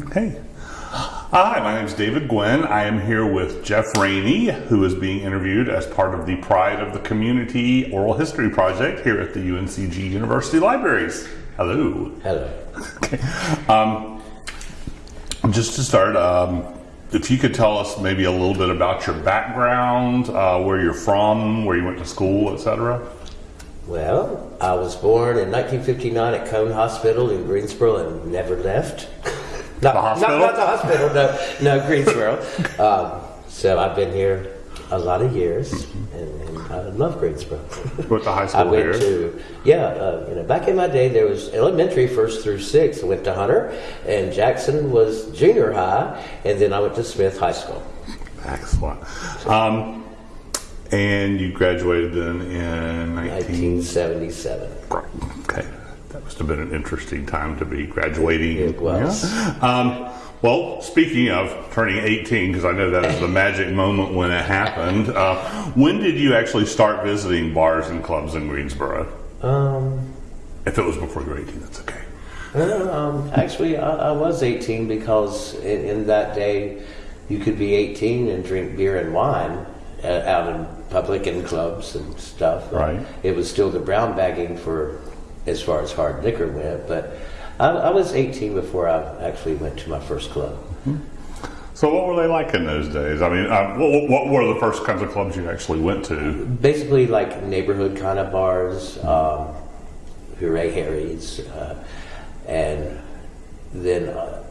Okay. Hi, my name is David Gwynn. I am here with Jeff Rainey, who is being interviewed as part of the Pride of the Community Oral History Project here at the UNCG University Libraries. Hello. Hello. Okay. Um, just to start, um, if you could tell us maybe a little bit about your background, uh, where you're from, where you went to school, etc. Well, I was born in 1959 at Cone Hospital in Greensboro and never left. not, The hospital? Not, not the hospital, no, no, Greensboro. um, so I've been here a lot of years, and, and I love Greensboro. Went to high I school went here. to yeah, uh, you know, back in my day there was elementary first through sixth. I went to Hunter, and Jackson was junior high, and then I went to Smith High School. Excellent. Um, and you graduated then in 19... 1977. Okay. Must have been an interesting time to be graduating. It was. Yeah. Um, well, speaking of turning 18, because I know that is the magic moment when it happened, uh, when did you actually start visiting bars and clubs in Greensboro? Um, If it was before you were 18, that's okay. Um, actually, I, I was 18 because in, in that day you could be 18 and drink beer and wine uh, out in public and clubs and stuff. Right. It was still the brown bagging for as far as hard liquor went, but I, I was 18 before I actually went to my first club. So, what were they like in those days? I mean, uh, what, what were the first kinds of clubs you actually went to? Basically, like neighborhood kind of bars, um, Hooray Harry's, uh, and then uh,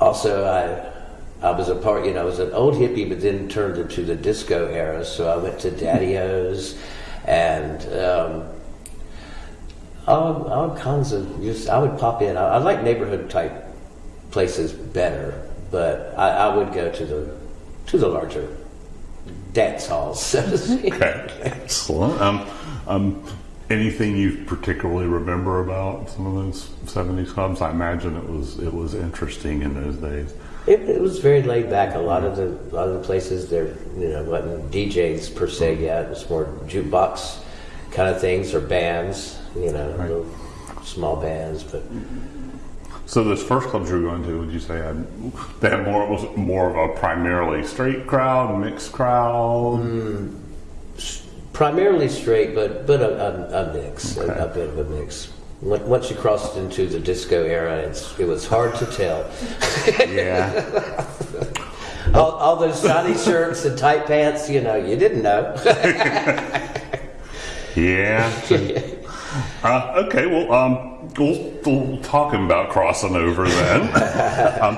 also I I was a part, you know, I was an old hippie, but then turned into the disco era. So I went to Daddy O's and um, all, all kinds of just. I would pop in. I, I like neighborhood type places better, but I, I would go to the to the larger dance halls, so to speak. Okay, excellent. Um, um, anything you particularly remember about some of those '70s clubs? I imagine it was it was interesting in those days. It, it was very laid back. A lot of the a lot of the places there, you know, wasn't DJs per se yet. It was more jukebox kind of things or bands, you know, little small bands. But So those first clubs you were going to, would you say had they had more was more of a primarily straight crowd, mixed crowd? Mm, primarily straight, but but a, a, a mix, Okay. a, a bit of a mix. Once you crossed into the disco era, it's, it was hard to tell. Yeah. All, all those shiny shirts and tight pants, you know, you didn't know. yeah. Uh, okay. Well, um, we'll, we'll talking about crossing over then. um,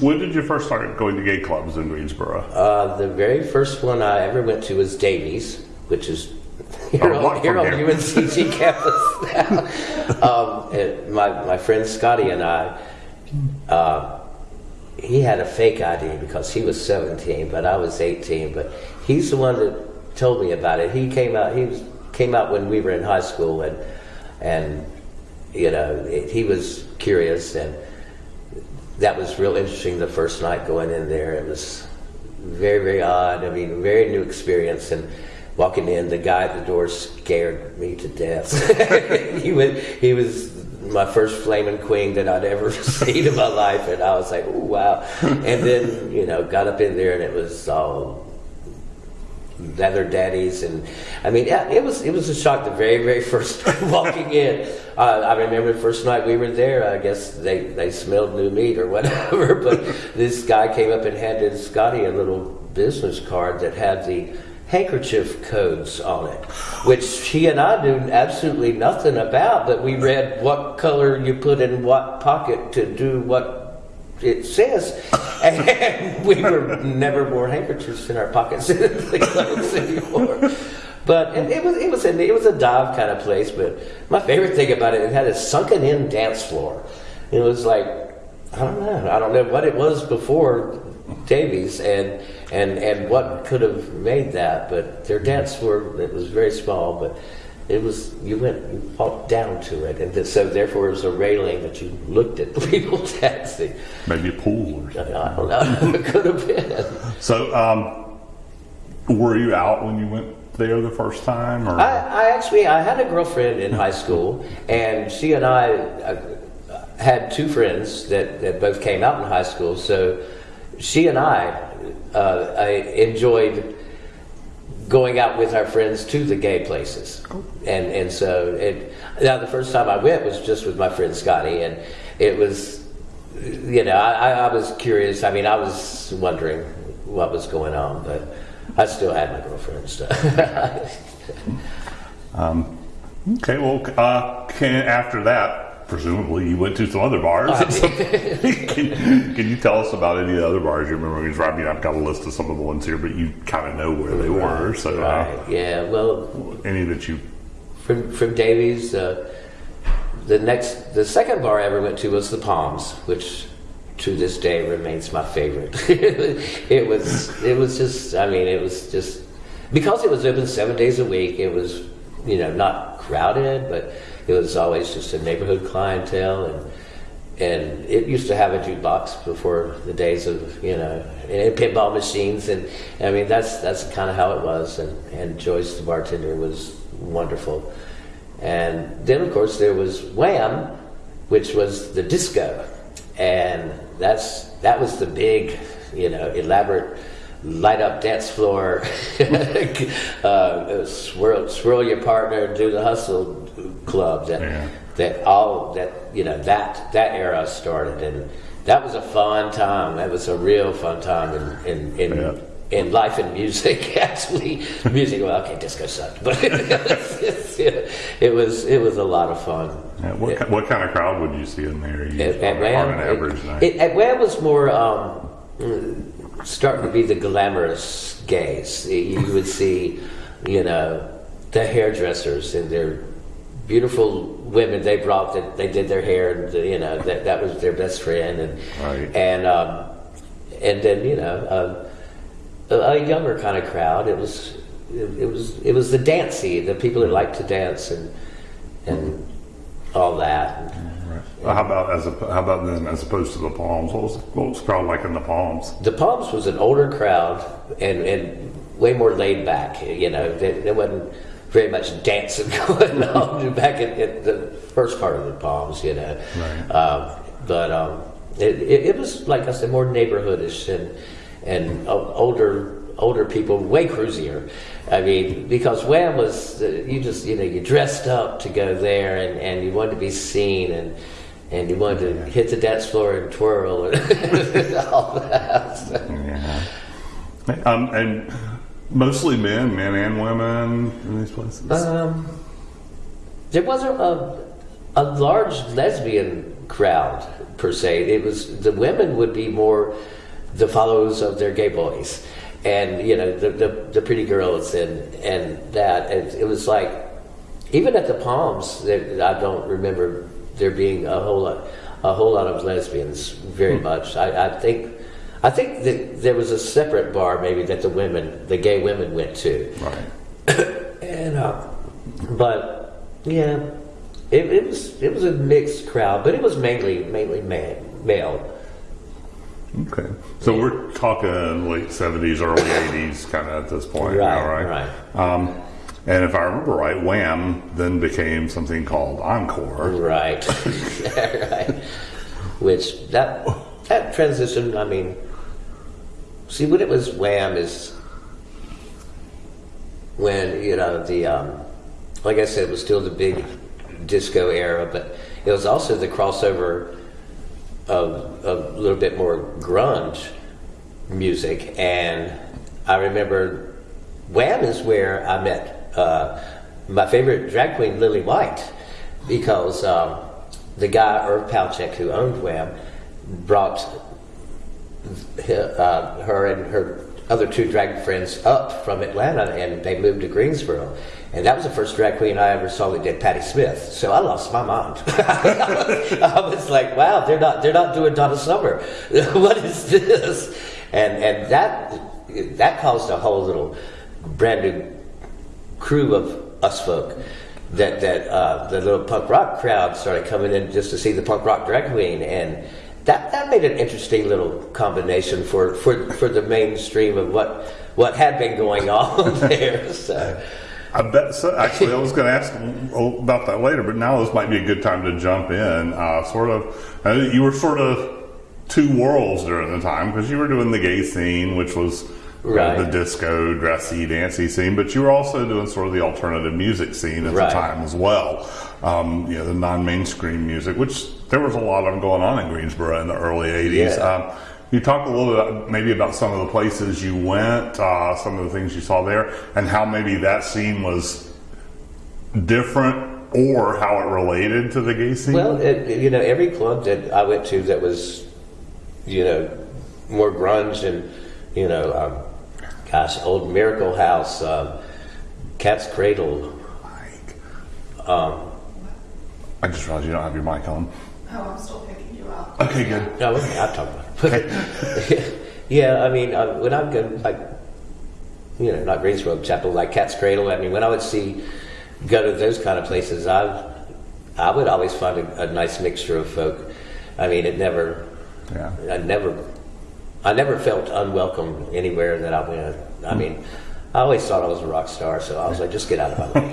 when did you first start going to gay clubs in Greensboro? Uh, the very first one I ever went to was Davies, which is here Oh, on, here on? UNCG campus now. um, my, my friend Scotty and I, uh, he had a fake ID because he was 17, but I was 18. But he's the one that told me about it. He came out. He was came out when we were in high school, and and you know it, he was curious, and that was real interesting. The first night going in there, it was very very odd. I mean, very new experience, and walking in, the guy at the door scared me to death. he was he was my first flaming queen that I'd ever seen in my life, and I was like, "Ooh, wow!" And then you know, got up in there, and it was all leather daddies and I mean yeah, it was it was a shock the very very first walking in. Uh, I remember the first night we were there I guess they they smelled new meat or whatever but this guy came up and handed Scotty a little business card that had the handkerchief codes on it which he and I knew absolutely nothing about but we read what color you put in what pocket to do what it says. And we were never wore handkerchiefs in our pockets in the clothes anymore. But it, it was it was a it was a dive kind of place. But my favorite thing about it, it had a sunken in dance floor. It was like I don't know, I don't know what it was before Davies and and and what could have made that. But their dance floor it was very small, but it was you went you walked down to it, and th- so therefore it was a railing that you looked at people dancing. Maybe a pool or something. I don't know. it could have been. So, um, were you out when you went there the first time? Or? I, I actually I had a girlfriend in high school, and she and I uh, had two friends that, that both came out in high school, so she and I, uh, I enjoyed going out with our friends to the gay places, and and so it. Now the first time I went was just with my friend Scotty, and it was, you know, I, I was curious. I mean, I was wondering what was going on, but I still had my girlfriend and stuff. Okay, well, uh, can, after that, presumably you went to some other bars. can, can you tell us about any of the other bars you remember? Because I mean, I've got a list of some of the ones here, but you kind of know where they were. So, uh. Yeah. Well, any that you from from Davies. Uh, the next, the second bar I ever went to was the Palms, which to this day remains my favorite. it was, it was just, I mean, it was just because it was open seven days a week. It was, you know, not crowded, but it was always just a neighborhood clientele, and and it used to have a jukebox before the days of you know and pinball machines, and I mean that's that's kind of how it was, and and Joyce the bartender was wonderful. And then, of course, there was Wham, which was the disco, and that's that was the big, you know, elaborate light up dance floor, uh, swirl, swirl your partner, do the hustle club. That Yeah. that all that you know that that era started, and that was a fun time. That was a real fun time in in. in Yeah. in life and music, actually, music. Well, okay, disco sucked, but it was it was a lot of fun. Yeah, what, ki- what kind of crowd would you see in there? You, At, at Wham, on an average it, night. it- at Wham was more um, starting to be the glamorous gays. You would see, you know, the hairdressers and their beautiful women they brought that they did their hair and you know that that was their best friend and Right. and um, and then you know uh, a, a younger kind of crowd. It was it, it was it was the dancey, the people that liked to dance and and all that. Well, how about as a, how about then as opposed to the Palms? What was what was the crowd like in the Palms? The Palms was an older crowd and, and way more laid back. You know, there, there wasn't very much dancing going on back at, at the first part of the Palms. You know, Right. um, but um, it, it, it was like I said, more neighborhoodish and and o- older older people, way cruisier. I mean, because Wham was uh, you just you know you dressed up to go there and, and you wanted to be seen and. And you wanted to hit the dance floor and twirl and all that. Yeah. Um, and mostly men, men and women in these places. Um, there wasn't a, a large lesbian crowd per se. It was the women would be more the followers of their gay boys, and you know the the, the pretty girls and and that. And it was like even at the Palms, there, I don't remember there being a whole lot a whole lot of lesbians very much. I, I think. I think that there was a separate bar maybe that the women, the gay women went to. right. And uh, but yeah, it, it was it was a mixed crowd, but it was mainly mainly man, male. Okay. So we're talking late seventies, early eighties, kind of at this point, now, Right, right? Um, and if I remember right, Wham then became something called Encore. Right, right. Which that that transition, I mean, see when it was Wham is when you know the um, like I said, it was still the big disco era, but it was also the crossover of a little bit more grunge music. And I remember Wham is where I met uh, my favorite drag queen, Lily White, because um, the guy, Irv Palchek, who owned Wham, brought uh, her and her other two drag friends up from Atlanta and they moved to Greensboro. And that was the first drag queen I ever saw that did Patti Smith. So I lost my mind. I was like, wow, they're not they're not doing Donna Summer. what is this? And and that that caused a whole little brand new crew of us folk that that uh, the little punk rock crowd started coming in just to see the punk rock drag queen and that that made an interesting little combination for for, for the mainstream of what what had been going on there so I bet so. Actually, I was going to ask about that later, but now this might be a good time to jump in. Uh, sort of, uh, you were sort of two worlds during the time because you were doing the gay scene, which was Right. the disco, dressy, dancy scene, but you were also doing sort of the alternative music scene at Right. the time as well. Um, you know, the non-mainstream music, which there was a lot of them going on in Greensboro in the early '80s. Yeah. Um, you talk a little bit maybe about some of the places you went, uh, some of the things you saw there, and how maybe that scene was different or how it related to the gay scene. Well, it, you know, every club that I went to that was, you know, more grunge and, you know, um, gosh, old Miracle House, um, Cat's Cradle. Um, I just realized you don't have your mic on. Oh, I'm still picking you up. Okay, good. no, I'll talking about it. yeah, I mean, uh, when I go, like, you know, not Greensboro Chapel, like Cat's Cradle, I mean, when I would see, go to those kind of places, I've, I would always find a, a nice mixture of folk. I mean, it never, Yeah. I never, I never felt unwelcome anywhere that I went. I mean, I always thought I was a rock star, so I was like, just get out of my way.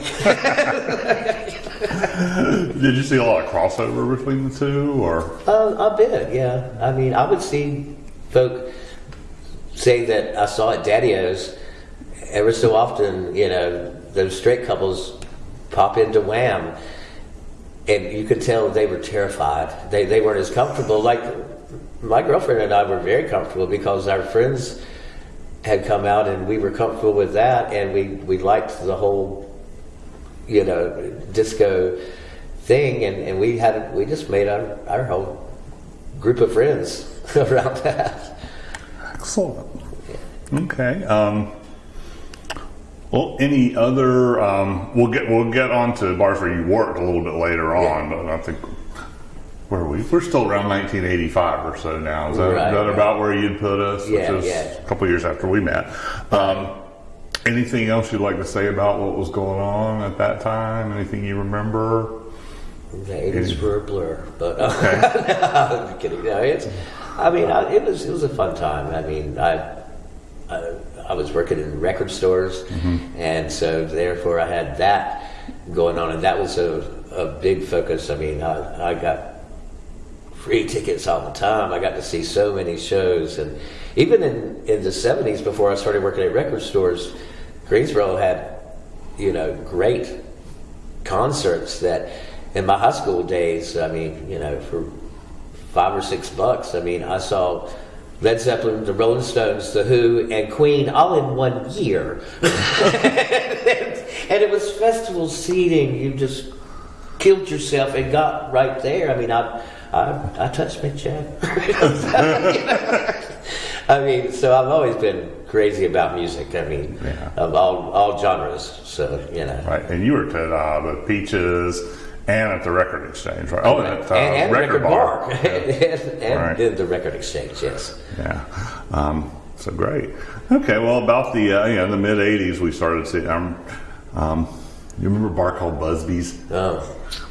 Did you see a lot of crossover between the two, or uh, a bit, yeah. I mean, I would see folk say that I saw at Daddy-O's ever so often, you know, those straight couples pop into Wham, and you could tell they were terrified. They, they weren't as comfortable. Like, my girlfriend and I were very comfortable because our friends had come out and we were comfortable with that and we, we liked the whole you know disco thing and, and we had we just made our, our whole group of friends around that excellent? Okay. Um, well, any other? Um, we'll get we'll get on to bars where you worked a little bit later on, but I think where are we? We're still around 1985 or so now. Is that, Right, that right. about where you'd put us? Yeah, which is yeah. a couple years after we met. Um, anything else you'd like to say about what was going on at that time? Anything you remember? the 80s were a blur but uh, I'm kidding no, it's I mean I, it was it was a fun time I mean I I, I was working in record stores and so therefore I had that going on and that was a, a big focus I mean I, I got free tickets all the time. I got to see so many shows, and even in in the seventies, before I started working at record stores, Greensboro had you know great concerts that in my high school days. I mean, you know, for five or six bucks. I mean, I saw. Led Zeppelin, the Rolling Stones, the Who, and Queen all in one year. and it was festival seating. You just killed yourself and got right there. I mean, I, I, I touched Mick Jagger. I mean, so I've always been crazy about music. I mean, Yeah. of all all genres. So you know, Right, and you were at uh, the Peaches and at the Record Exchange, right? Oh, and at uh, and, and Record, Bar. and, and Right. then the record exchange. Yes. Yeah, um, so great. Okay, well, about the uh, you know, in the mid '80s, we started seeing. Um, um, you remember a bar called Busby's? Oh.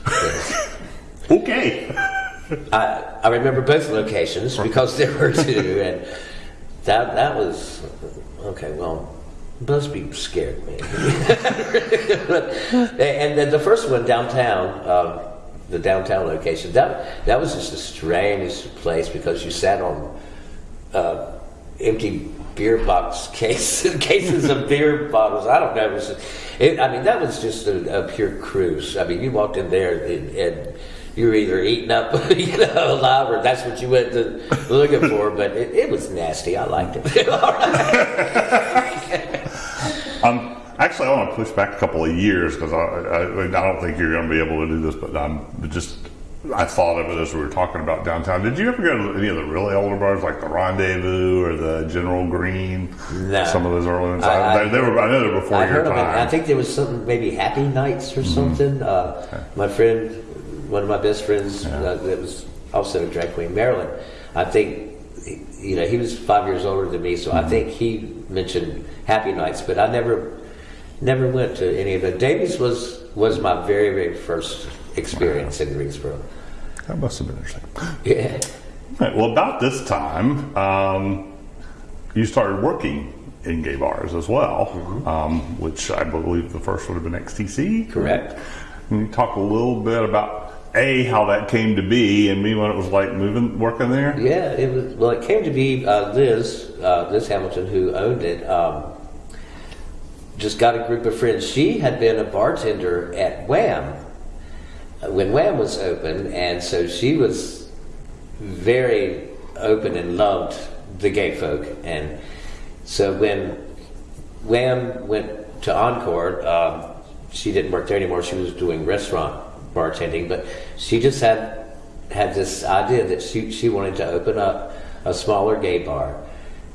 yes. Okay. I, I remember both locations because there were two, and that that was okay. Well, Busby scared me. And then the first one downtown, um, the downtown location, that that was just a strange place because you sat on uh, empty beer box case, cases of beer bottles. I don't know. It was, it, I mean, that was just a, a pure cruise. I mean, you walked in there and, and you were either eating up, you know, alive, or that's what you went to looking for. But it, it was nasty. I liked it. Um, actually, I want to push back a couple of years because I, I, I don't think you're going to be able to do this, but um, just I thought of it as we were talking about downtown. Did you ever go to any of the really older bars like the Rendezvous or the General Green? No. Some of those early ones. I- I- they, they were. I know they were before I your heard of it. time. Mm-hmm. I think there was something, maybe Happy Nights or something. Uh, my friend, one of my best friends, uh, that was also a drag queen, Marilyn. I think, he- you know, he was five years older than me, so Mm-hmm. I think he mentioned Happy Nights, but I never, never went to any of it. Davies was was my very, very first experience in Greensboro. that must have been interesting. Yeah. Right, well, about this time, um, you started working in gay bars as well, um, which I believe the first would have been XTC. Correct. Can you talk a little bit about a how that came to be, and me what it was like moving working there? Yeah, it was. Well, it came to be uh, Liz, uh, Liz Hamilton, who owned it. Um, just got a group of friends. She had been a bartender at Wham uh, when Wham was open, and so she was very open and loved the gay folk. And so when Wham went to Encore, um, she didn't work there anymore. She was doing restaurant bartending, but she just had had this idea that she she wanted to open up a smaller gay bar.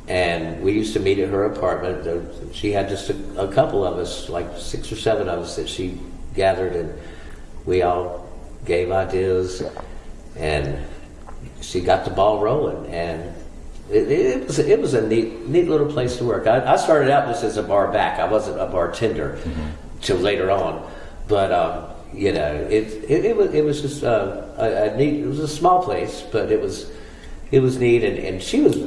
And we used to meet at her apartment. She had just a, a couple of us, like six or seven of us, that she gathered, and we all gave ideas, and she got the ball rolling. And it, it was it was a neat neat little place to work. I, I started out just as a bar back. I wasn't a bartender till later on, but um, you know, it, it it was it was just uh, a, a neat. It was a small place, but it was it was neat, and, and she was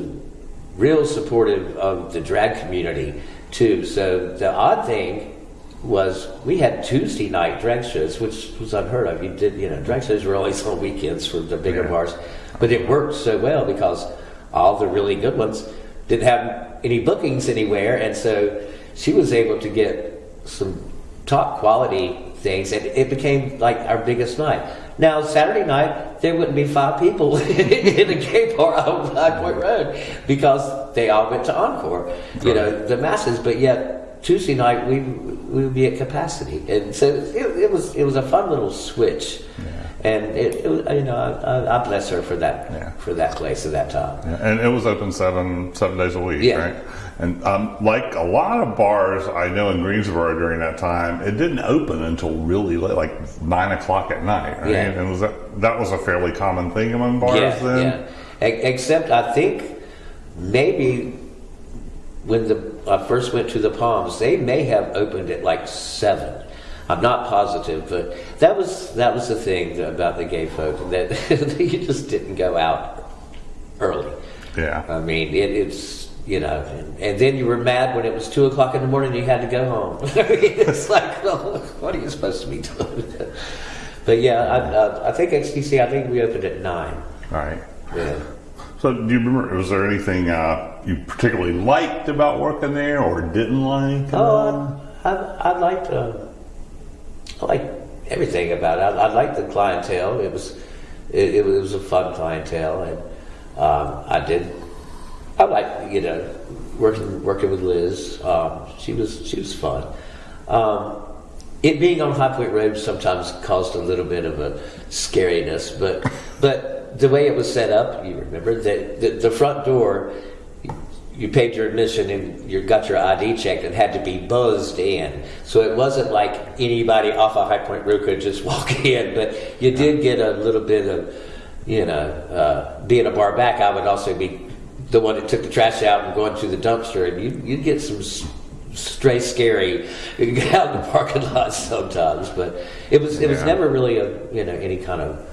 real supportive of the drag community too. So the odd thing was we had Tuesday night drag shows, which was unheard of. You did, you know, drag shows were always on weekends for the bigger Yeah. bars, but it worked so well because all the really good ones didn't have any bookings anywhere, and so she was able to get some top quality things, and it became like our biggest night. Now Saturday night there wouldn't be five people in a gay bar on Black Point Road because they all went to Encore, you know, the masses. But yet Tuesday night we we would be at capacity, and so it, it was it was a fun little switch, and it, it you know I, I, bless her for that Yeah. for that place at that time. Yeah, and it was open seven seven days a week, Yeah. right? And um, like a lot of bars I know in Greensboro during that time, it didn't open until really late, like nine o'clock at night, right? Yeah. And was that that was a fairly common thing among bars then? yeah. E- except I think maybe when the I first went to the Palms, they may have opened at like seven. I'm not positive, but that was that was the thing about the gay folk that you just didn't go out early. Yeah. I mean, it, it's you know, and, and then you were mad when it was two o'clock in the morning. and You had to go home. It's like, well, what are you supposed to be doing? but yeah, I, I, I think XTC. I think we opened at nine. All right. Yeah. So, do you remember? Was there anything uh, you particularly liked about working there, or didn't like? Oh, I, I, I liked uh, I liked everything about it. I, I liked the clientele. It was it, it was a fun clientele, and um, I did. I liked you know working working with Liz. Um, she was she was fun. Um, it being on High Point Road sometimes caused a little bit of a scariness, but but the way it was set up, you remember that the, the front door you paid your admission and you got your ID checked and had to be buzzed in. So it wasn't like anybody off of High Point Road could just walk in, but you did get a little bit of, you know, uh, being a bar back, I would also be the one that took the trash out and going to the dumpster, and you, you'd get some stray scary out in the parking lot sometimes. But it was it was never really a you know any kind of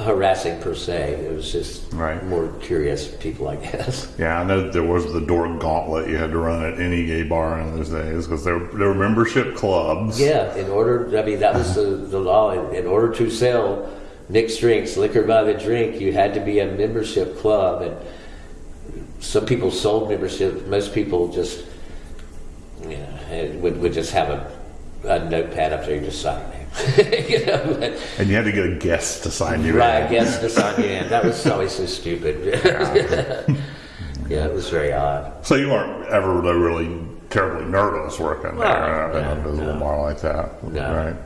harassing per se. It was just Right. more curious people, I guess. Yeah, I know there was the door gauntlet you had to run at any gay bar in those days because there, there were membership clubs. Yeah, in order, I mean, that was the, the law. In, in order to sell mixed drinks, liquor by the drink, you had to be a membership club. And some people sold membership. Most people just, you know, would, would just have a, a notepad up there and just sign. you know, but, And you had to get a guest to sign you right, in. I guess to sign you in. That was always so stupid. yeah, it was very odd. So you weren't ever really, terribly nervous working there No, uh, in a no. bar like that, No. right?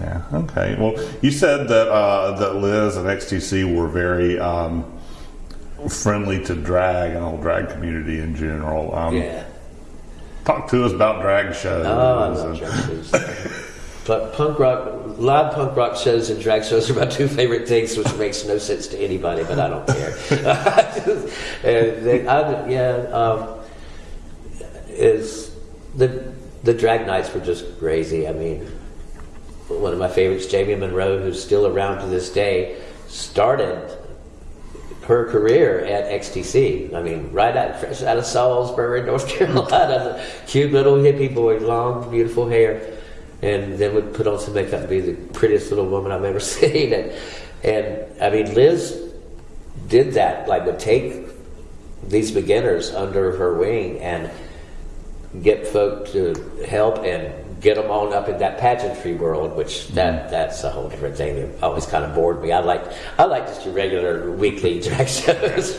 Yeah. Okay. Well, you said that uh, that Liz and XTC were very um, friendly to drag and all drag community in general. Um, Yeah. Talk to us about drag shows. Oh, But punk rock, live punk rock shows and drag shows are my two favorite things, which makes no sense to anybody, but I don't care. and they, I, yeah, um, is the the drag nights were just crazy. I mean, one of my favorites, Jamie Monroe, who's still around to this day, started her career at XTC. I mean, right out fresh out of Salisbury, North Carolina, cute little hippie boy, long, beautiful hair, and then would put on some makeup and be the prettiest little woman I've ever seen. And, and I mean, Liz did that, like would take these beginners under her wing and get folk to help and get them on up in that pageantry world, which mm-hmm. that that's a whole different thing. It always kind of bored me. I like I like just your regular weekly drag shows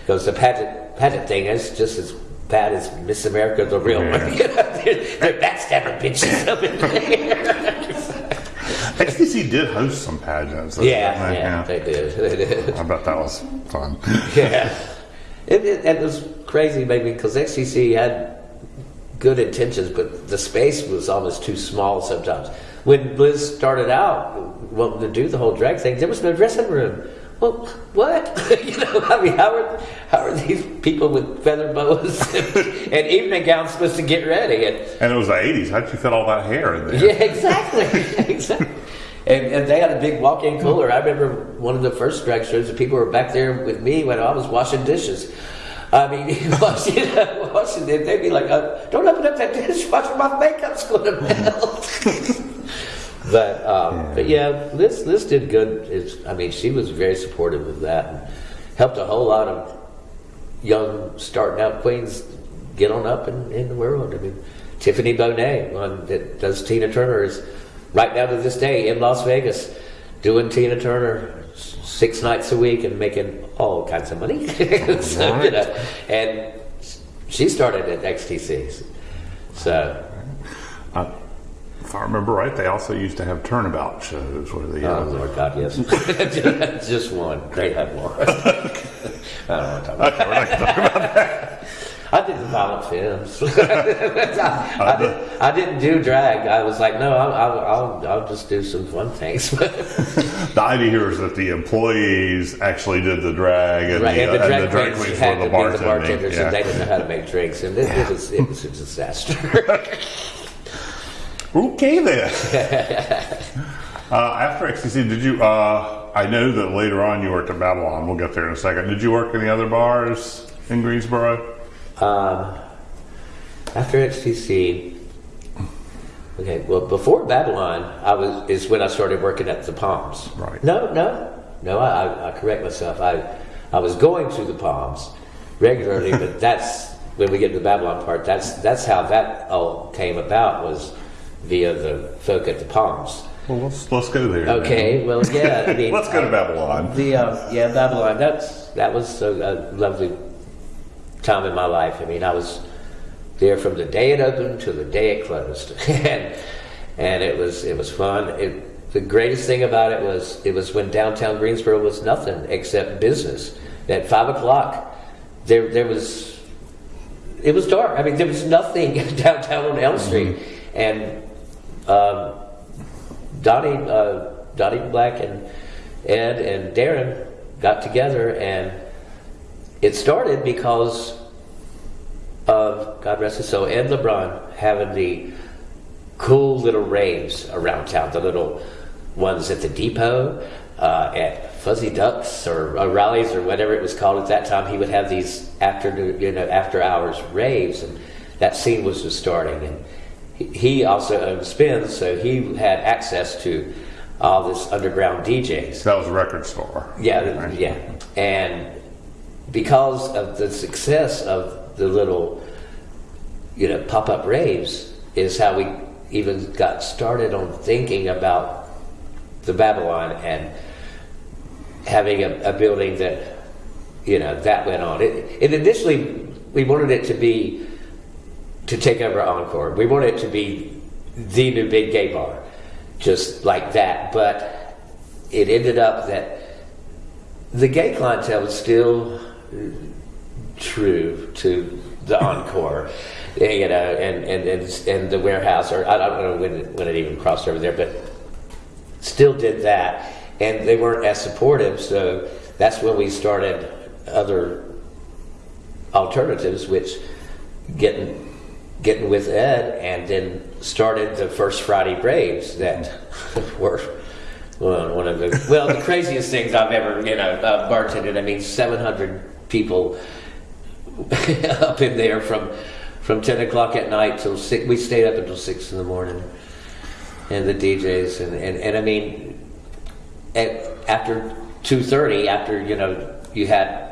because the pageant pageant thing is just as bad as Miss America, the real one. You know, they're, they're bitches up in there. XTC did host some pageants. yeah, they? yeah, they did. They did. I bet that was fun. Yeah. It, it, it was crazy, maybe, because XTC had good intentions, but the space was almost too small sometimes. When Liz started out wanting to do the whole drag thing, there was no dressing room. Well, what? you know, I mean, how are how are these people with feather boas and, and evening gowns supposed to get ready? And And it was the 80s. How'd you fit all that hair in there? yeah, exactly, exactly. And, and they had a big walk-in cooler. I remember one of the first drag shows. The people were back there with me when I was washing dishes. I mean, washing, washing it. They'd be like, uh, "Don't open up that dishwasher. My makeup's going to melt." But um, but yeah, Liz Liz did good. It's, I mean, she was very supportive of that and helped a whole lot of young starting out queens get on up in, in the world. I mean, Tiffany Bonet, one that does Tina Turner, is right now to this day in Las Vegas doing Tina Turner six nights a week and making all kinds of money. so, you know, and she started at XTC. So, Uh, if I remember right, they also used to have turnabout shows where they. oh uh, Lord God, yes. Just one. They had more. I don't want to talk about okay, we're not gonna talk about that. I did violent films. I, I, did, I didn't do drag. I was like, no, I'll, I'll, I'll, I'll just do some fun things. The idea here is that the employees actually did the drag, and, right, the, and the drag, and the drag queens had were to the be the bartenders, yeah. and they didn't know how to make drinks, and it, it was it was a disaster. Okay then. uh, after XTC, did you? Uh, I know that later on you worked at Babylon. We'll get there in a second. Did you work any other bars in Greensboro? Um, after XTC, okay, well, before Babylon, I was is when I started working at the Palms. Right. No, no, no. I, I, I correct myself. I I was going to the Palms regularly, but that's when we get to the Babylon part. That's that's how that all came about was via the folk at the Palms. Well, let's let's go there. Okay, well, yeah. I mean, let's go to Babylon. the uh, yeah Babylon. That's that was a, a lovely time in my life. I mean, I was there from the day it opened to the day it closed, and and it was it was fun. It, the greatest thing about it was it was when downtown Greensboro was nothing except business. At five o'clock, there there was it was dark. I mean, there was nothing downtown on Elm Street, and um, Donnie, uh, Donnie Black and Ed and Darren got together, and it started because of God rest his soul, Ed LeBron having the cool little raves around town, the little ones at the depot, uh, at Fuzzy Ducks or rallies, or whatever it was called at that time. He would have these afternoon, you know, after hours raves, and that scene was just starting. And he- also owned Spins, so he had access to all this underground DJs. That was a record store. Yeah, Right. yeah. And because of the success of the little, you know, pop up raves, is how we even got started on thinking about the Babylon and having a, a building that, you know, that went on. It, it initially, we wanted it to be to take over Encore. We wanted it to be the new big gay bar, just like that. But it ended up that the gay clientele was still true to the Encore, you know, and, and, and, and the warehouse, or I don't know when it, when it even crossed over there, but still did that. And they weren't as supportive, so that's when we started other alternatives, which getting getting with Ed, and then started the first Friday Braves that were Well, one of the well, the craziest things I've ever you know uh, bartended. I mean, 700 people up in there from from 10 o'clock at night till six. We stayed up until six in the morning, and the DJs and and, and I mean, at, after 2:30, after you know you had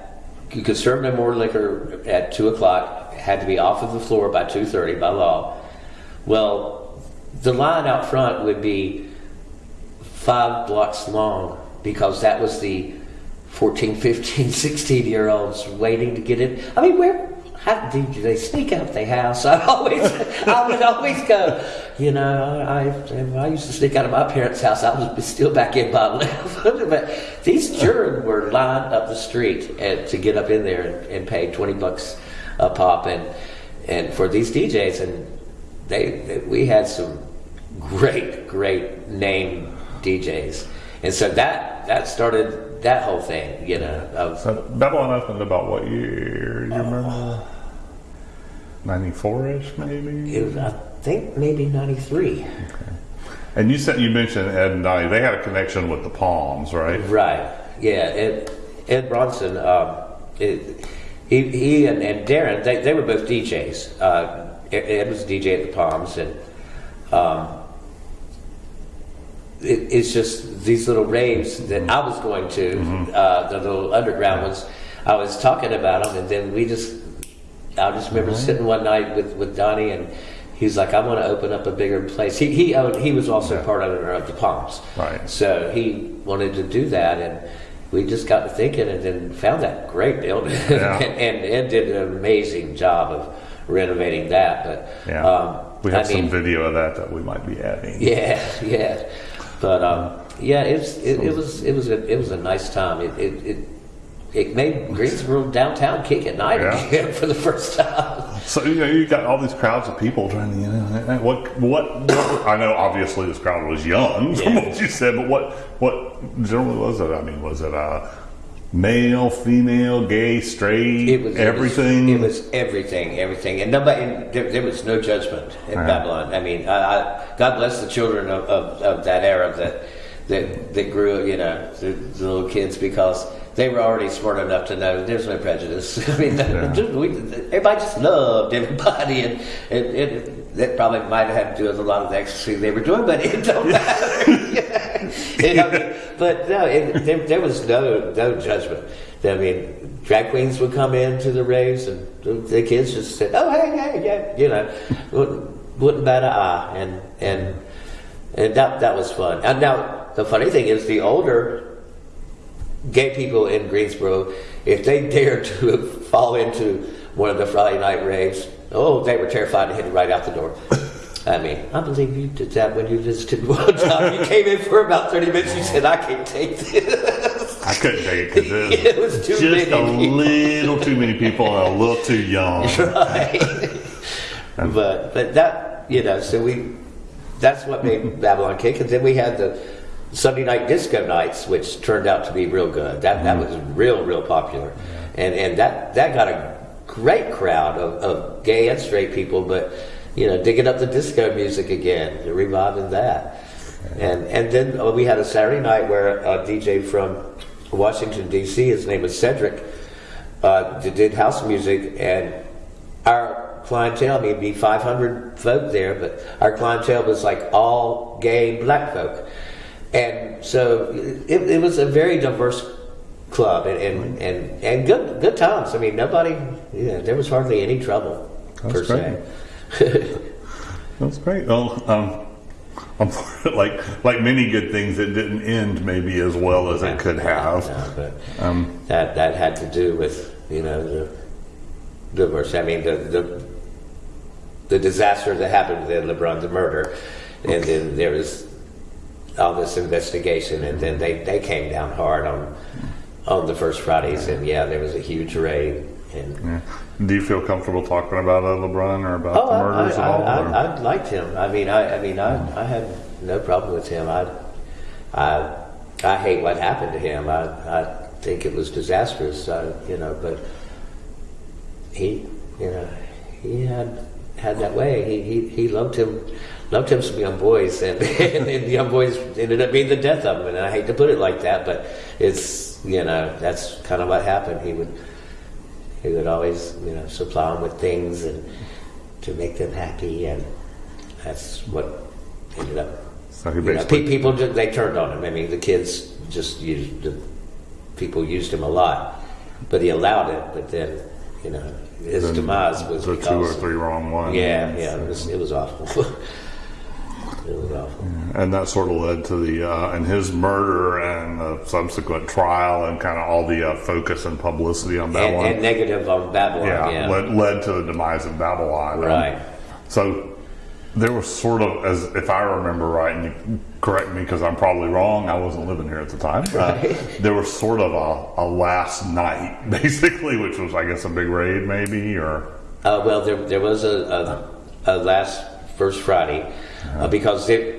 you could serve no more liquor at two o'clock. Had to be off of the floor by 2:30 by law. Well, the line out front would be five blocks long because that was the 14, 15, 16 year olds waiting to get in. I mean, where how did they sneak out of the house? I always, I would always go. You know, I I used to sneak out of my parents' house. I was still back in by eleven. but these children were lined up the street to get up in there and, and pay twenty bucks a pop and and for these DJs and they, they we had some great great name DJs, and so that that started that whole thing, you know. Of, So Babylon opened about what year? Do you remember? 94 ish, maybe? it was, I think maybe '93. And you said you mentioned Ed and Donnie. They had a connection with the Palms, right? Right. Yeah. Ed, Ed Bronson, um, it, he, he and, and Darren, they, they were both DJs. Uh, Ed was a DJ at the Palms, and um, it, it's just these little raves that I was going to, uh, the little underground ones. I was talking about them, and then we just, I just remember sitting one night with, with Donnie, and he's like, "I want to open up a bigger place." He he owned, he was also part owner of the Palms, Right. So he wanted to do that, and we just got to thinking, and then found that great building, Yeah. and, and did an amazing job of renovating that. But Yeah. um, we have I mean, some video of that that we might be adding. yeah, yeah, but um, yeah, it's it, it was it was a it was a nice time. It it it, it made Greensboro downtown kick at night Yeah. again for the first time. So you know you got all these crowds of people trying to, you know, what, what, what I know obviously this crowd was young from Yeah. what you said, but what, what generally was it? I mean, was it uh, male, female, gay, straight, It was everything? It was, it was everything, everything, and nobody. And there, there was no judgment in. Babylon. I mean, I, I, God bless the children of, of, of that era that that that grew. You know, the, the little kids because they were already smart enough to know there's no prejudice. I mean, Yeah. just- we, everybody just loved everybody, and it, it, that probably might have had to do with a lot of the ecstasy they were doing, but it don't matter. You know, I mean, but no, it, there, there was no no judgment. I mean, drag queens would come into the raves, and the, the kids just said, "Oh, hey, hey, yeah," you know, wouldn't, wouldn't bat an eye, and and and that that was fun. And now the funny thing is, the older gay people in Greensboro, if they dared to fall into one of the Friday night raves, oh, they were terrified to hit it right out the door. I mean, I believe you did that when you visited one time. You came in for about 30 minutes, you said, I can't take this. I couldn't take it because It was too just many a people. little too many people and a little too young. right. but but that you know, so we that's what made Babylon kick, and then we had the Sunday night disco nights, which turned out to be real good. That that was real real popular, and and that that got a great crowd of, of gay and straight people, but you know, digging up the disco music again, reviving that. And and then uh, we had a Saturday night where a DJ from Washington D.C. His name was Cedric. Uh, did house music, and our clientele, I mean, it'd be 500 folk there, but our clientele was like all gay black folk. And so it, it was a very diverse club and, and, and, and good good times. I mean, nobody, yeah, there was hardly any trouble, per That's se. That's great. Well, um, like like many good things, it didn't end maybe as well as it could have. No, Um, that that had to do with you know the divorce. I mean the the the disaster that happened with LeBron, the murder, and then there was all this investigation, and then they they came down hard on on the first Fridays, and yeah, there was a huge raid. And yeah. Do you feel comfortable talking about uh, LeBron or about oh, the murders I, at all? I, I, I liked him. I mean, I I mean, I I had no problem with him. I I I hate what happened to him. I I think it was disastrous. Uh, you know, but he you know he had had that way. He he, he loved him loved him some young boys, and, and the young boys ended up being the death of him. And I hate to put it like that, but it's you know that's kind of what happened. He would he would always you know supply them with things and to make them happy, and that's what ended up. So he You know, pe- people just, they turned on him. I mean, the kids just used the people used him a lot, but he allowed it. But then, you know, his then demise was the because two or three wrong ones. yeah, yeah, it was it was awful. it was awful. And that sort of led to the uh, and his murder and the subsequent trial and kind of all the uh, focus and publicity on And, Babylon. and negative on Babylon. yeah, Yeah, Led, led to the demise of Babylon. Right. So there was sort of, as if I remember right, and you correct me because I'm probably wrong. I wasn't living here at the time. Uh, there was sort of a, a last night, basically, which was, I guess, a big raid, maybe, or Uh, well, there, there was a, a, a last first Friday uh, because there,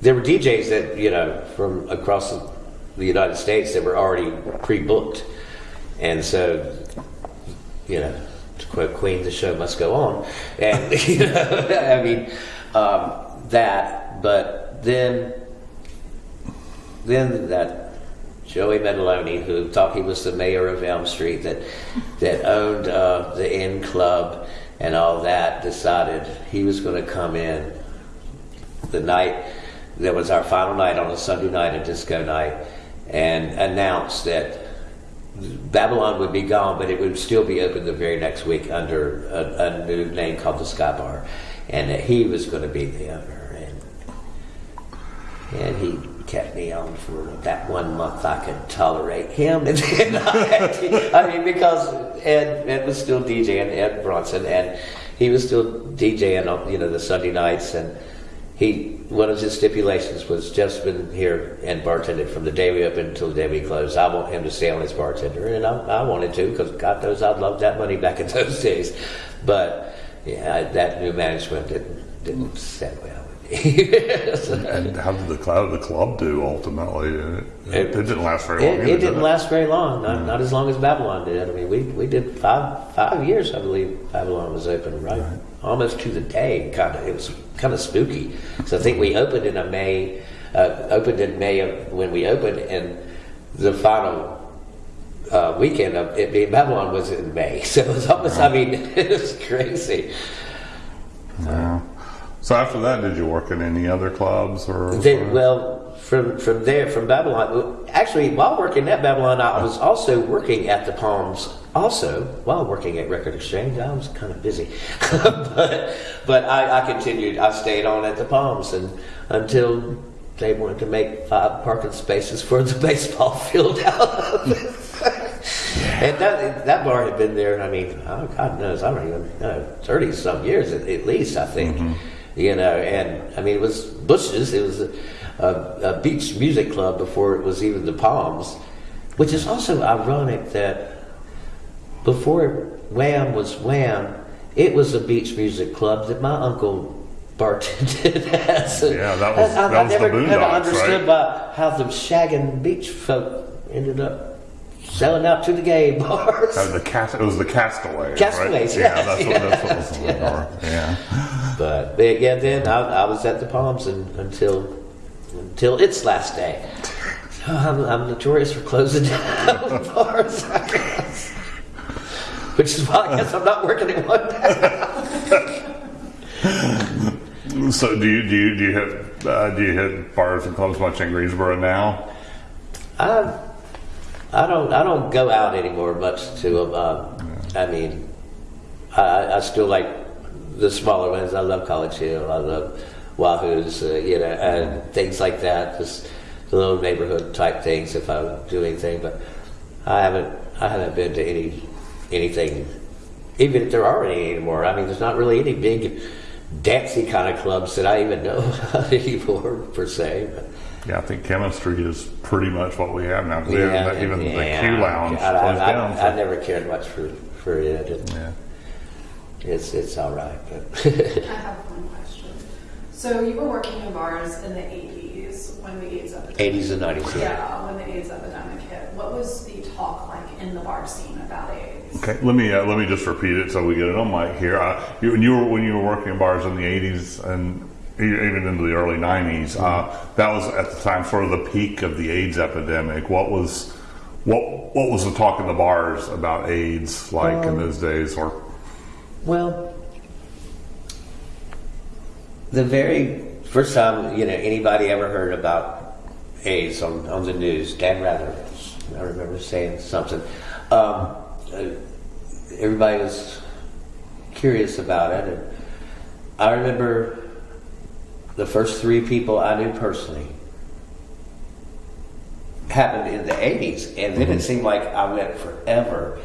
there were DJs that you know from across the, United States that were already pre-booked, and so you know to quote Queen, the show must go on, and you know I mean um, that. But then then that Joey Metaloni, who thought he was the mayor of Elm Street, that that owned uh, the Inn Club and all that, decided he was going to come in the night that was our final night on a Sunday night, a disco night, and announced that Babylon would be gone, but it would still be open the very next week under a, a new name called the Sky Bar, and that he was going to be the owner. And and he kept me on for that one month I could tolerate him. And then I, I mean, because Ed, Ed was still DJing, Ed Bronson, and he was still DJing on, you know, the Sunday nights. And he, one of his stipulations was just been here and bartended from the day we opened until the day we closed. I want him to stay on as bartender. And I, I wanted to, because God knows I'd love that money back in those days. But, yeah, that new management didn't, didn't set well with me. So- and how did the club the club do ultimately? It, it, It- didn't last very long. It, either, it did didn't last very long, not, mm. not as long as Babylon did. I mean, we, we did five five years, I believe, Babylon was open, right? Almost to the day, kind of. It was kind of spooky. So I think we opened in a May, uh, opened in May of when we opened, and the final uh, weekend of it being Babylon was in May. So it was almost, I mean, it was crazy. Yeah. So after that, did you work in any other clubs or? Then, well, from from there, from Babylon, actually, while working at Babylon, I was also working at the Palms. Also, while working at Record Exchange, I was kind of busy, but but I, I continued. I stayed on at the Palms and until they wanted to make five parking spaces for the baseball field out of it. And that that bar had been there. I mean, oh, God knows, I don't even know, thirty some years at, at least. I think, mm-hmm. you know. And I mean, it was Bush's. It was a, a, beach music club before it was even the Palms, which is also ironic that before Wham was Wham, it was a beach music club that my uncle bartended at. So Yeah, that was- I, I that was the never kind of understood right? by how the shaggin' beach folk ended up selling out to the gay bars. Uh, the cast, it was the Castaways. Castaways, right? Yeah, yes, that's what that's what was. Yeah. But, but yeah, then I, I was at the Palms and, until until its last day. So I'm, I'm notorious for closing down bars, I guess. Which is why I guess I'm not working at one now. So do you do you do you hit uh, do you hit bars and clubs much in Greensboro now? I, I don't I don't go out anymore much to uh, I mean I, I still like the smaller ones. I love College Hill. I love Wahoo's, uh, you know, and things like that. Just the little neighborhood type things if I do anything. But I haven't I haven't been to any anything, even if there are any anymore. I mean, there's not really any big dancey kind of clubs that I even know about anymore per se. But, Yeah, I think chemistry is pretty much what we have now. we yeah, have even the yeah. Q Lounge I, I, closed I, down. I so- never cared much for for it. and yeah. It's it's all right, but I have one question. So you were working in bars in the 80s when the AIDS epidemic. 80s and 90s. Yeah, when the AIDS epidemic hit. What was the talk like in the bar scene about AIDS? Okay, let me uh, let me just repeat it so we get it on mic here. Uh, you, when you were when you were working in bars in the '80s and e- even into the early 90s. Uh, that was at the time sort of the peak of the AIDS epidemic. What was what what was the talk in the bars about AIDS like in those days? Or Well, the very first time you know anybody ever heard about AIDS on, on the news, Dan Rather, I remember saying something. Um, uh, everybody was curious about it, and I remember the first three people I knew personally happened in the 80s and then it seemed like I went forever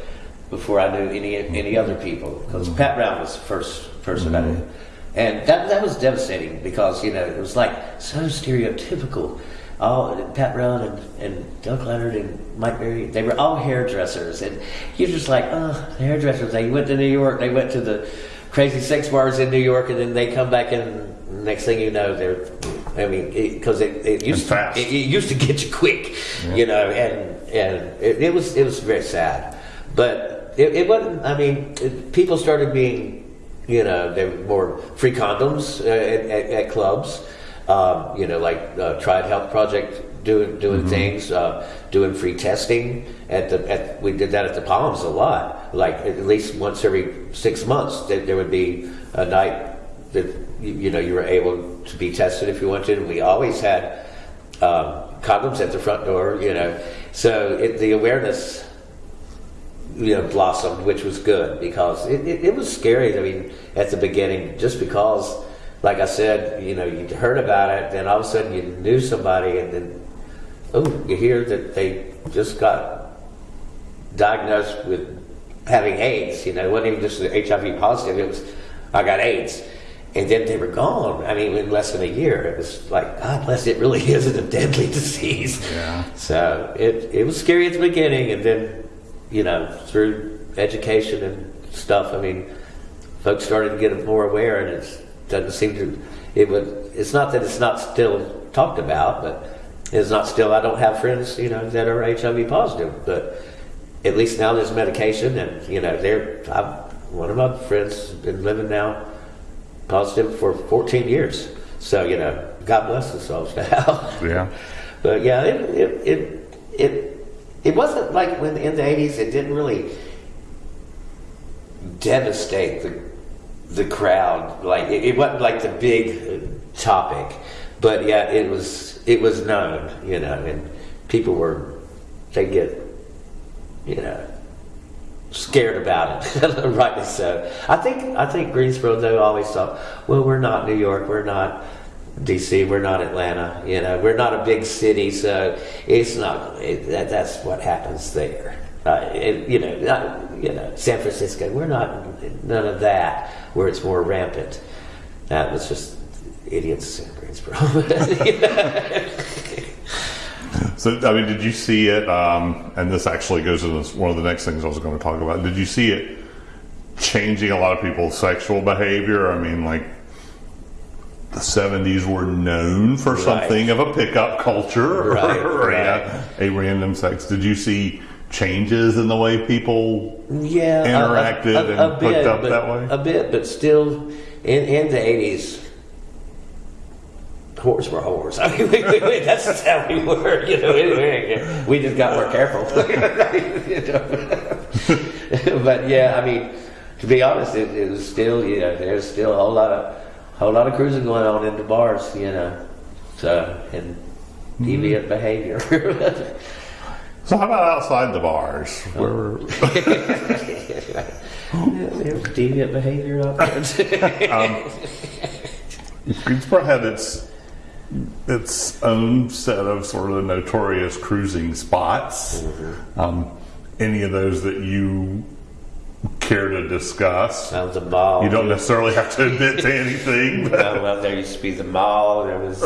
before I knew any any other people because Pat Brown was the first person I knew and that that was devastating because you know it was like so stereotypical. All Pat Brown and, and Doug Leonard and Mike Berry they were all hairdressers. And you're just like oh the hairdressers. They went to New York they went to the crazy sex bars in New York and then they come back and next thing you know they're I mean because it, it, used to it, it used to get you quick, you know, and and it, it was it was very sad, but it, it wasn't. I mean, it, people started being, you know, they were more free condoms uh, at, at, at clubs, um, you know, like uh, Triad Health Project doing doing things, uh, doing free testing at the at we did that at the Palms a lot, like at least once every six months there, there would be a night that you, you know you were able to be tested if you wanted. And we always had um, condoms at the front door, you know. So it, the awareness, you know, blossomed, which was good because it, it, it was scary. I mean, at the beginning, just because, like I said, you know, you'd heard about it, then all of a sudden you knew somebody, and then oh, you hear that they just got diagnosed with having AIDS. You know, it wasn't even just the HIV positive; it was I got AIDS. And then they were gone. I mean, in less than a year, it was like, God bless, it really isn't a deadly disease. Yeah. So it, it was scary at the beginning, and then, you know, through education and stuff, I mean, folks started to get more aware, and it doesn't seem to. It would. It's not that it's not still talked about, but it's not still. I don't have friends, you know, that are HIV positive, but at least now there's medication, and you know, they're. I've, one of my friends has been living now positive for 14 years. So you know, God bless us all now. yeah, But yeah, it it it it, it wasn't like when in the eighties it didn't really devastate the the crowd. Like it, it wasn't like the big uh, topic, but yeah, it was it was known, you know, and people were they get you know scared about it, rightly so. I think I think Greensboro though always thought, well, we're not New York, we're not DC, we're not Atlanta, you know, we're not a big city, so it's not. It, that, that's what happens there. Uh, it, you know, not, you know, San Francisco, we're not none of that where it's more rampant. That was just idiots in Greensboro. So, I mean, did you see it? Um, and this actually goes into one of the next things I was going to talk about. Did you see it changing a lot of people's sexual behavior? I mean, like the '70s were known for something of a pickup culture, Right, or right. yeah, a random sex. Did you see changes in the way people? yeah, interacted a, a, and a hooked up but, that way? A bit, but still, in in the eighties, whores were whores. I mean, we, we, we- that's how we were. You know, we, we just got more careful. You know? but yeah, I mean, to be honest, it, it was still, you know, there's still a whole lot of whole lot of cruising going on in the bars. You know, so and deviant mm-hmm. behavior. So, how about outside the bars? Where, deviant behavior out there. Um, Greensboro had its its own set of sort of notorious cruising spots. Mm-hmm. Um, any of those that you care to discuss? That was a mall. You don't necessarily have to admit to anything. Well, there used to be the mall. There was,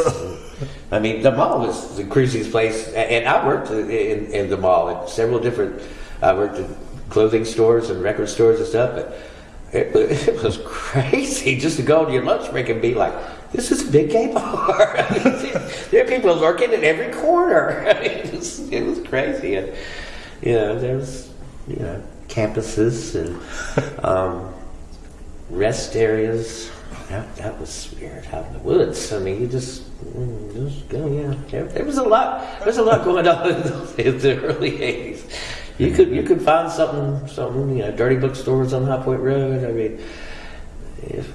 I mean, the mall was the cruisiest place, and I worked in, in the mall at several different. I worked at clothing stores and record stores and stuff, but it, it was crazy just to go to your lunch break and be like, "This is a big gay bar." I mean, there are people lurking in every corner. I mean, it was, it was crazy, and you know, there was you know campuses and um, rest areas. that, that was weird out in the woods. I mean, you just, mm, just go, yeah. There, there was a lot. There was a lot going on in the, in the early '80s. You could you could find something something you know dirty bookstores on High Point Road. I mean, if,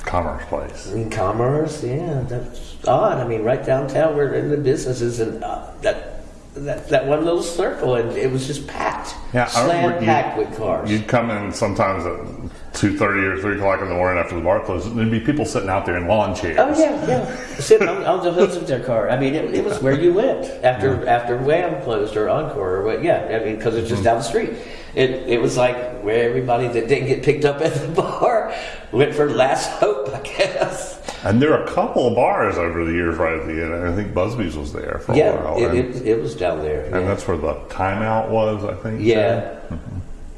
Commerce Place. in commerce, yeah, that's odd. I mean, right downtown, we're in the businesses, and uh, that that that one little circle, and it was just packed, Yeah, slam packed with cars. You'd come in sometimes at two thirty or three o'clock in the morning after the bar closed, and there'd be people sitting out there in lawn chairs. Oh yeah, yeah. Sitting on, on the hoods of their car. I mean, it, it was where you went after after Wham closed or Encore or what? Yeah, I mean, because it's just mm-hmm. down the street. It it was like where everybody that didn't get picked up at the bar went for last hope, I guess. And there are a couple of bars over the years right at the end. I think Busby's was there for a Yeah, while. it, it, it was down there. and yeah. that's where the timeout was, I think. Yeah.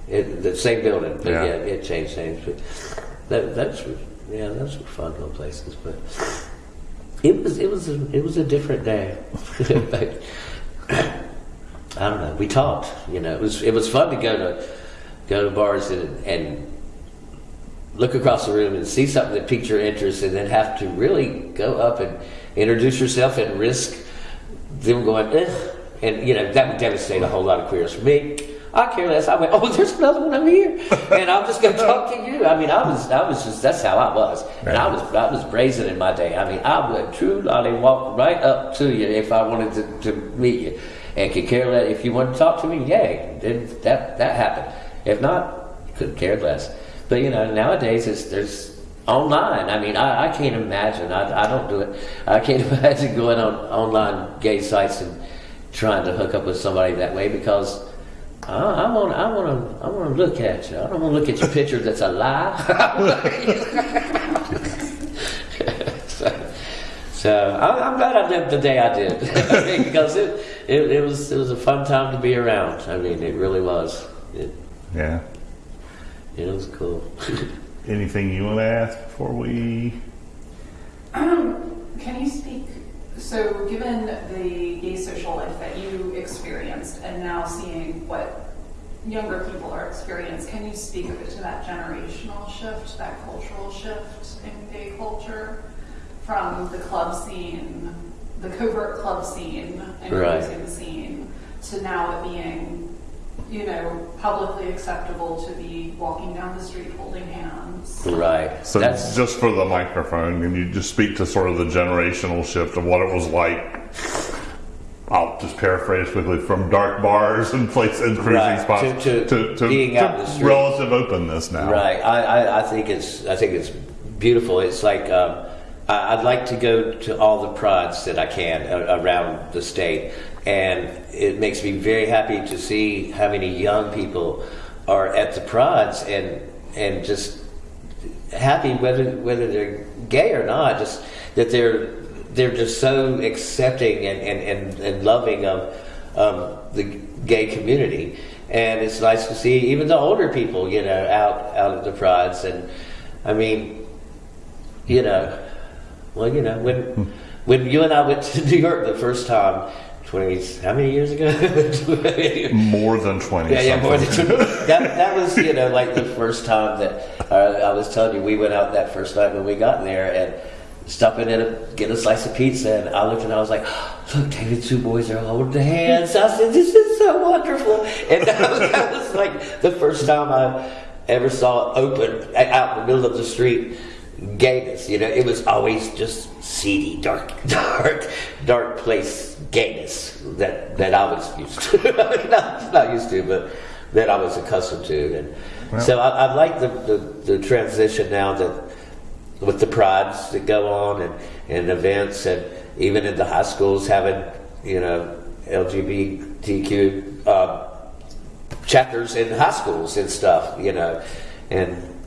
It, the same building, but Yeah. yeah, it changed names. But that, that's yeah, those were fun little places. But it was it was a, it was a different day. I don't know. We talked. You know, it was it was fun to go to go to bars and and look across the room and see something that piqued your interest, and then have to really go up and introduce yourself and risk them going, eh. and you know that would devastate a whole lot of queers. For me, I care less. I went, oh, there's another one over here, and I'm just going to talk to you. I mean, I was, I was just that's how I was, and I was, I was brazen in my day. I mean, I would true lolly walk right up to you if I wanted to, to meet you, and could care less if you wanted to talk to me. Yay, then that that happened. If not, couldn't care less. But you know, nowadays it's there's online. I mean, I, I can't imagine. I, I don't do it. I can't imagine going on online gay sites and trying to hook up with somebody that way because I want I want to I want to look at you. I don't want to look at your picture that's a lie. so, so I, I'm glad I lived the day I did I because it, it it was it was a fun time to be around. I mean, it really was. It, Yeah. it was cool. Anything you want to ask before we? Um, can you speak, so given the gay social life that you experienced and now seeing what younger people are experiencing, can you speak a bit to that generational shift, that cultural shift in gay culture from the club scene, the covert club scene and Right. cruising scene to now it being, you know, publicly acceptable to be walking down the street holding hands? Right. So That's just for the microphone, can you just speak to sort of the generational shift of what it was like? I'll just paraphrase quickly from dark bars and places and cruising Right, spots to- to being out in the street. relative openness now. Right. I, I, I think it's I think it's beautiful. It's like um, I, I'd like to go to all the prods that I can a, around the state, and it makes me very happy to see how many young people are at the prods and and just happy whether whether they're gay or not. Just that they're they're just so accepting and and, and, and loving of um, the gay community. And it's nice to see even the older people, you know, out out at the prods. And I mean, you know, well, you know, when when you and I went to New York the first time, twenty how many years ago? More than twenty. Yeah, yeah, more than two. that, that was, you know, like the first time that uh, I was telling you, we went out that first night when we got in there and stopped in and get a slice of pizza. And I looked and I was like, look, David, two boys are holding the hands. I said, this is so wonderful. And that was, that was like the first time I ever saw it open out in the middle of the street gayness. You know, it was always just seedy, dark, dark, dark place gayness that that I was used to. not, not used to, but that I was accustomed to. And so I, I like the, the the transition now that with the prides that go on and, and events and even in the high schools having you know LGBTQ uh, chapters in high schools and stuff, you know, and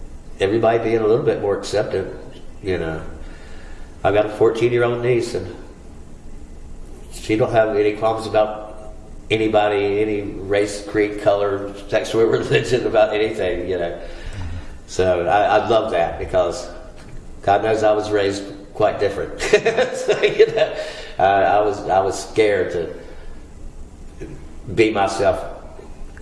everybody being a little bit more accepting, you know. I've got a 14 year old niece and she don't have any qualms about anybody, any race, creed, color, sexual religion, about anything, you know. So I, I love that because God knows I was raised quite different. so, you know, uh, I was I was scared to be myself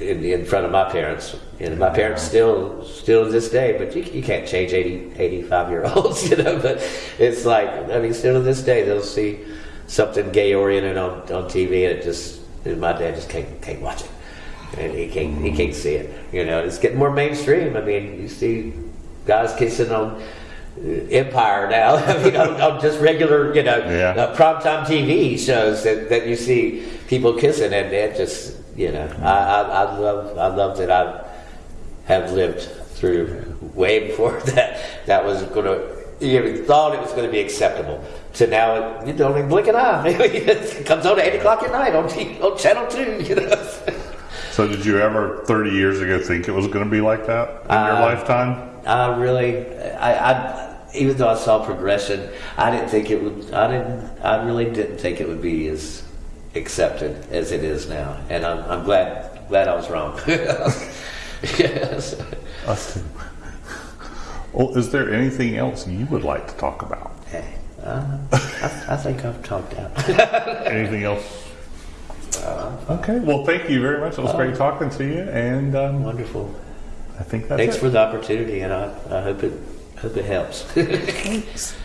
in, in front of my parents. And my parents still, still to this day, but you, you can't change 80, 85 year olds, you know. But it's like, I mean, still to this day, they'll see something gay oriented on, on TV, and it just, and my dad just can't, can't watch it. And he can't, he can't see it. You know, it's getting more mainstream. I mean, you see guys kissing on uh, Empire now. I mean, on, on just regular, you know, Yeah. uh, primetime TV shows that, that you see people kissing, and it just, you know, I, I, I love, I love that I have lived through way before that. That was going to. You even thought it was going to be acceptable. To now, you don't even blink an eye. it comes on at eight o'clock at night on, T- on channel two. You know. So, did you ever, 30 years ago, think it was going to be like that in your Uh, lifetime? I really, I, I, even though I saw progression, I didn't think it would. I didn't. I really didn't think it would be as accepted as it is now, and I'm, I'm glad glad I was wrong. yes. Us too. Well, is there anything else you would like to talk about? Hey, uh, I, I think I've talked out. Anything else? Okay. Well, thank you very much. It was great talking to you, and um, Wonderful. I think that's Thanks it. for the opportunity, and I, I hope it hope it helps. Thanks.